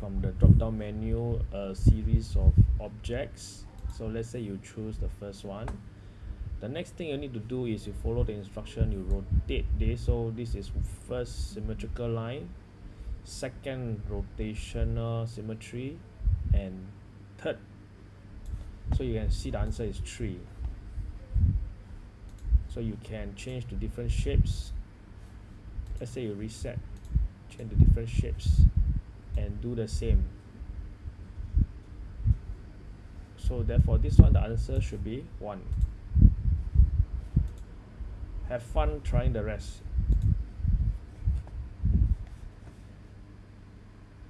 from the drop down menu a series of objects. So let's say you choose the first one. The next thing you need to do is you follow the instruction you rotate this. So this is first symmetrical line second rotational symmetry and third. So you can see the answer is 3 so you can change to different shapes. Let's say you reset change to different shapes and do the same. So therefore this one the answer should be 1 have fun trying the rest